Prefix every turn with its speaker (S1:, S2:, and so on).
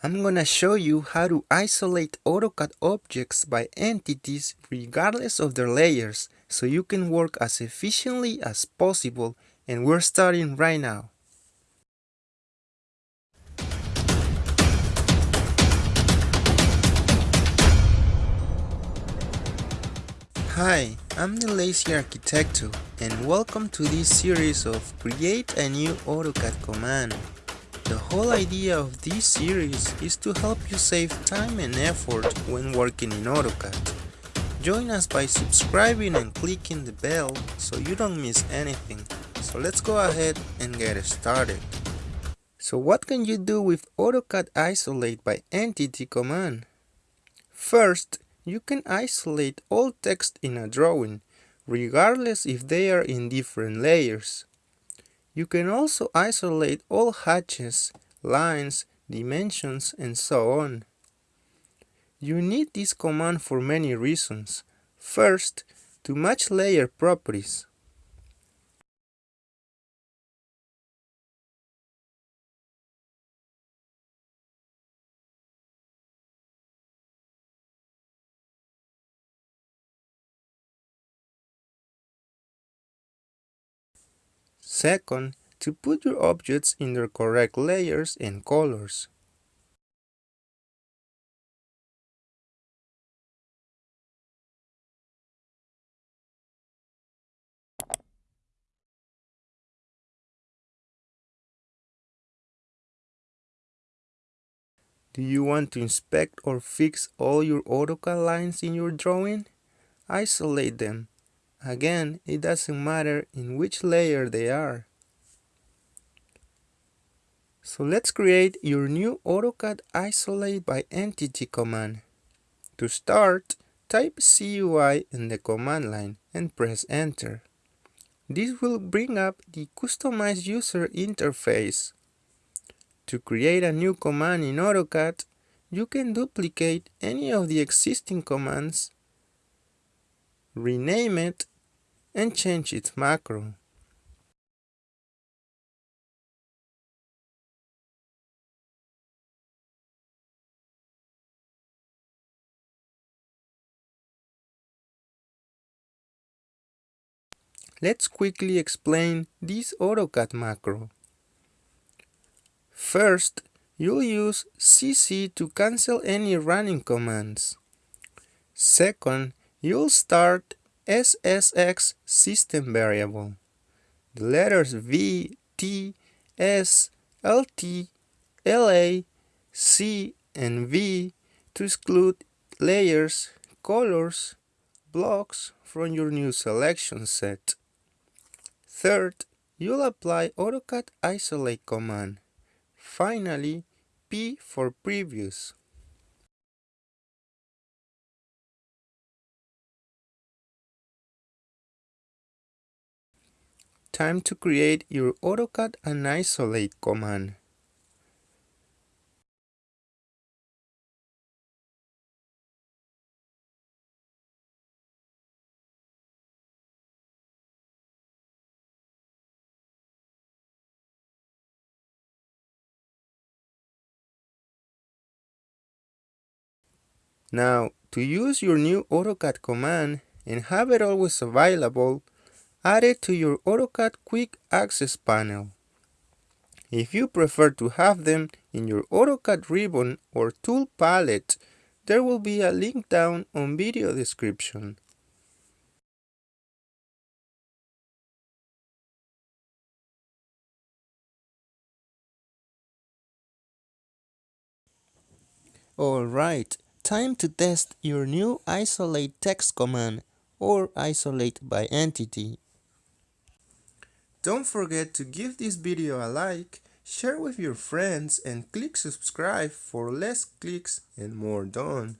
S1: I'm gonna show you how to isolate AutoCAD objects by entities regardless of their layers so you can work as efficiently as possible and we're starting right now. Hi, I'm the Lazy Arquitecto and welcome to this series of Create a new AutoCAD command. The whole idea of this series is to help you save time and effort when working in AutoCAD. Join us by subscribing and clicking the bell so you don't miss anything. So let's go ahead and get started. So what can you do with AutoCAD Isolate by Entity command? First, you can isolate all text in a drawing, regardless if they are in different layers. You can also isolate all hatches, lines, dimensions, and so on. You need this command for many reasons. First, to match layer properties. Second, to put your objects in their correct layers and colors. Do you want to inspect or fix all your AutoCAD lines in your drawing? Isolate them Again, it doesn't matter in which layer they are. So let's create your new AutoCAD Isolate by Entity command. To start, type CUI in the command line and press enter. This will bring up the customized user interface. To create a new command in AutoCAD, you can duplicate any of the existing commands rename it, and change its macro. Let's quickly explain this AutoCAD macro. First, you'll use CC to cancel any running commands. Second, you'll start SSX system variable. The letters V, T, S, LT, LA, C, and V to exclude layers, colors, blocks from your new selection set. Third, you'll apply AutoCAD Isolate command. Finally, P for Previous. Time to create your AutoCAD and isolate command. Now, to use your new AutoCAD command and have it always available, add it to your AutoCAD Quick Access panel. If you prefer to have them in your AutoCAD ribbon or tool palette, there will be a link down on video description. Alright, time to test your new isolate text command or isolate by entity. Don't forget to give this video a like, share with your friends and click subscribe for less clicks and more done.